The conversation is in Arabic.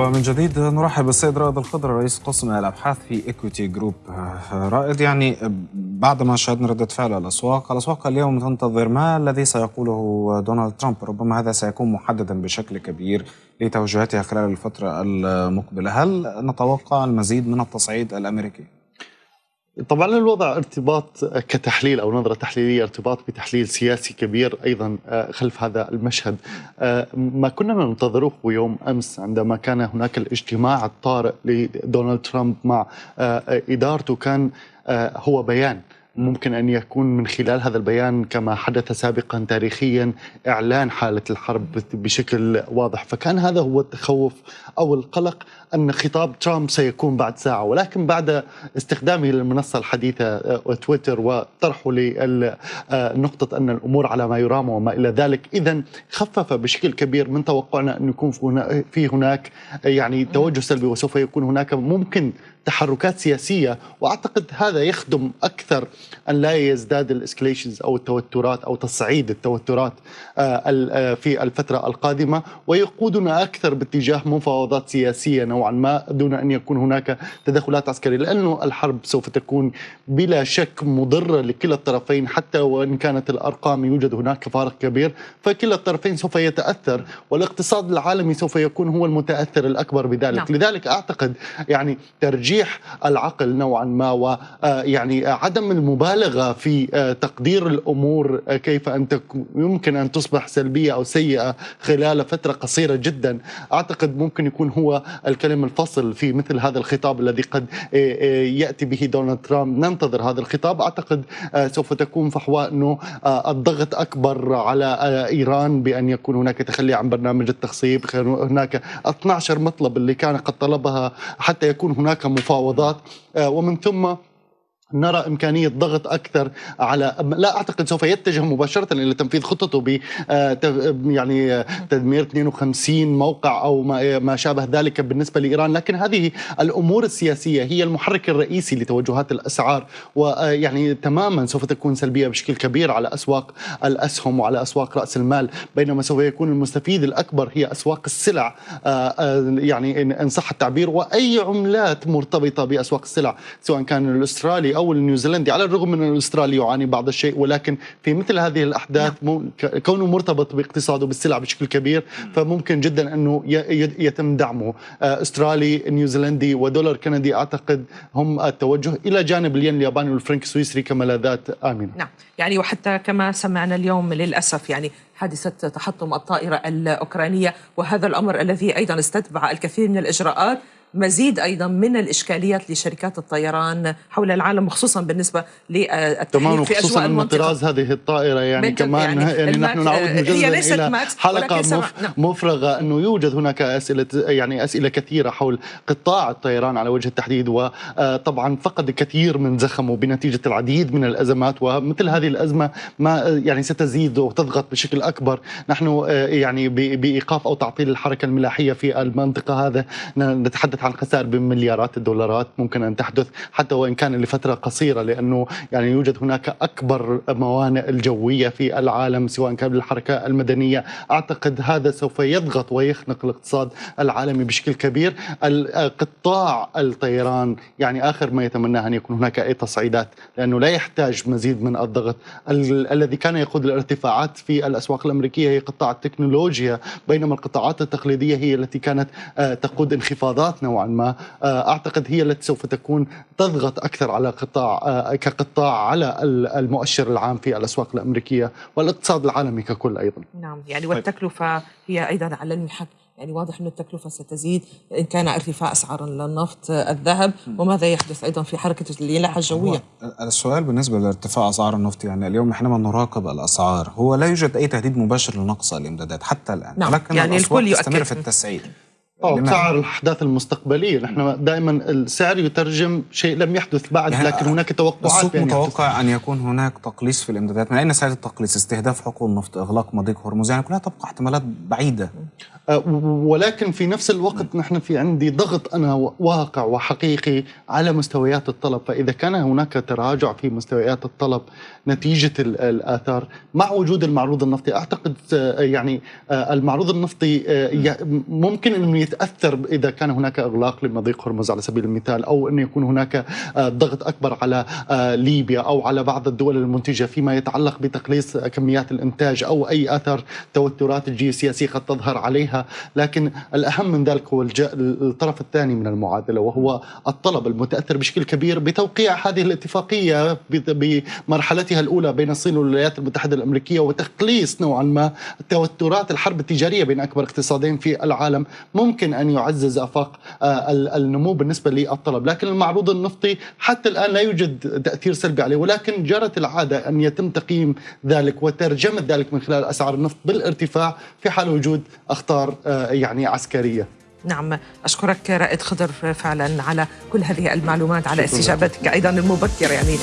ومن جديد نرحب بالسيد رائد الخضر رئيس قسم الأبحاث في Equiti Group رائد يعني بعدما شاهدنا ردة فعل الأسواق، الأسواق اليوم تنتظر ما الذي سيقوله دونالد ترامب، ربما هذا سيكون محددا بشكل كبير لتوجهاتها خلال الفترة المقبلة، هل نتوقع المزيد من التصعيد الأمريكي؟ طبعا الوضع ارتباط كتحليل أو نظرة تحليلية ارتباط بتحليل سياسي كبير أيضا خلف هذا المشهد. ما كنا ننتظره يوم أمس عندما كان هناك الاجتماع الطارئ لدونالد ترامب مع إدارته كان هو بيان. ممكن أن يكون من خلال هذا البيان كما حدث سابقا تاريخيا إعلان حالة الحرب بشكل واضح، فكان هذا هو التخوف أو القلق أن خطاب ترامب سيكون بعد ساعة، ولكن بعد استخدامه للمنصة الحديثة تويتر وطرحه لنقطه أن الأمور على ما يرام وما إلى ذلك، اذا خفف بشكل كبير من توقعنا أن يكون في هناك يعني توجه سلبي وسوف يكون هناك ممكن تحركات سياسية وأعتقد هذا يخدم أكثر أن لا يزداد الإسكليشنز أو التوترات أو تصعيد التوترات في الفترة القادمة ويقودنا أكثر باتجاه مفاوضات سياسية نوعا ما دون أن يكون هناك تدخلات عسكرية لأنه الحرب سوف تكون بلا شك مضرة لكلا الطرفين حتى وإن كانت الأرقام يوجد هناك فارق كبير فكلا الطرفين سوف يتأثر والاقتصاد العالمي سوف يكون هو المتأثر الأكبر بذلك نعم. لذلك أعتقد يعني ترجيح العقل نوعا ما ويعني عدم المبالغة في تقدير الأمور كيف أن يمكن أن تصبح سلبية أو سيئة خلال فترة قصيرة جدا. أعتقد ممكن يكون هو الكلم الفصل في مثل هذا الخطاب الذي قد يأتي به دونالد ترامب. ننتظر هذا الخطاب. أعتقد سوف تكون فحواء أنه الضغط أكبر على إيران بأن يكون هناك تخلي عن برنامج التخصيب. هناك 12 مطلب اللي كان قد طلبها حتى يكون هناك مفاوضات ومن ثم نرى إمكانية ضغط أكثر على لا أعتقد سوف يتجه مباشرة إلى تنفيذ خططه ب يعني تدمير 52 موقع أو ما شابه ذلك بالنسبة لإيران. لكن هذه الأمور السياسية هي المحرك الرئيسي لتوجهات الأسعار ويعني تماما سوف تكون سلبية بشكل كبير على أسواق الأسهم وعلى أسواق رأس المال. بينما سوف يكون المستفيد الأكبر هي أسواق السلع يعني إن صح التعبير. وأي عملات مرتبطة بأسواق السلع سواء كان الأسترالي أو النيوزيلندي على الرغم من الاسترالي يعاني بعض الشيء ولكن في مثل هذه الأحداث نعم. كونه مرتبط باقتصاده بالسلع بشكل كبير فممكن جدا أنه يتم دعمه. أسترالي نيوزيلندي ودولار كندي أعتقد هم التوجه إلى جانب الين الياباني والفرنك السويسري كملاذات امنه نعم. يعني وحتى كما سمعنا اليوم للأسف يعني حادثة تحطم الطائرة الأوكرانية وهذا الأمر الذي أيضا استتبع الكثير من الإجراءات. مزيد أيضا من الإشكاليات لشركات الطيران حول العالم وخصوصا بالنسبة للتحليل في أجواء المنطقة. طراز هذه الطائرة يعني كمان يعني, يعني نحن نعود مجددا إلى حلقة مف مفرغة أنه يوجد هناك أسئلة يعني أسئلة كثيرة حول قطاع الطيران على وجه التحديد وطبعا فقد كثير من زخمه بنتيجة العديد من الأزمات ومثل هذه الأزمة ما يعني ستزيد وتضغط بشكل أكبر. نحن يعني بإيقاف أو تعطيل الحركة الملاحية في المنطقة هذا نتحدث عن خسائر بمليارات الدولارات ممكن أن تحدث حتى وإن كان لفترة قصيرة لأنه يعني يوجد هناك أكبر موانئ الجوية في العالم سواء كان بالحركه المدنية. أعتقد هذا سوف يضغط ويخنق الاقتصاد العالمي بشكل كبير. قطاع الطيران يعني آخر ما يتمناه أن يكون هناك أي تصعيدات لأنه لا يحتاج مزيد من الضغط. ال الذي كان يقود الارتفاعات في الأسواق الأمريكية هي قطاع التكنولوجيا بينما القطاعات التقليدية هي التي كانت تقود انخفاضات نوعا ما. أعتقد هي التي سوف تكون تضغط أكثر على قطاع كقطاع على المؤشر العام في الأسواق الأمريكية والاقتصاد العالمي ككل أيضا. نعم يعني والتكلفة هي أيضا على المحك. يعني واضح أن التكلفة ستزيد إن كان ارتفاع أسعار النفط الذهب وماذا يحدث أيضا في حركة اليلاحة الجوية؟ السؤال بالنسبة لارتفاع أسعار النفط يعني اليوم حينما نراقب الأسعار. هو لا يوجد أي تهديد مباشر لنقص الإمدادات حتى الآن. نعم. لكن يعني الأسواق الكل تستمر في التسعير. أو سعر الأحداث المستقبلية، نحن دائما السعر يترجم شيء لم يحدث بعد يعني لكن هناك توقعات السوق يحدث. متوقع أن يكون هناك تقليص في الإمدادات. من أين سيأتي التقليص؟ استهداف حقول النفط إغلاق مضيق هرمز يعني كلها تبقى احتمالات بعيدة. أه، ولكن في نفس الوقت نحن في عندي ضغط أنا واقع وحقيقي على مستويات الطلب. فإذا كان هناك تراجع في مستويات الطلب نتيجة ال- الآثار مع وجود المعروض النفطي أعتقد أه، يعني أه، المعروض النفطي ممكن انه بيتاثر إذا كان هناك إغلاق لمضيق هرمز على سبيل المثال أو انه يكون هناك ضغط أكبر على ليبيا أو على بعض الدول المنتجة فيما يتعلق بتقليص كميات الإنتاج أو أي اثر توترات الجيوسياسيه قد تظهر عليها. لكن الأهم من ذلك هو الطرف الثاني من المعادلة وهو الطلب المتأثر بشكل كبير بتوقيع هذه الاتفاقية بمرحلتها الأولى بين الصين والولايات المتحدة الأمريكية وتقليص نوعا ما توترات الحرب التجارية بين أكبر اقتصادين في العالم. ممكن أن يعزز أفاق آه، النمو بالنسبة للطلب، لكن المعروض النفطي حتى الآن لا يوجد تأثير سلبي عليه ولكن جرت العادة أن يتم تقييم ذلك وترجمة ذلك من خلال أسعار النفط بالارتفاع في حال وجود أخطار آه، يعني عسكرية. نعم أشكرك رائد خضر فعلا على كل هذه المعلومات على استجابتك أيضا المبكرة يعني.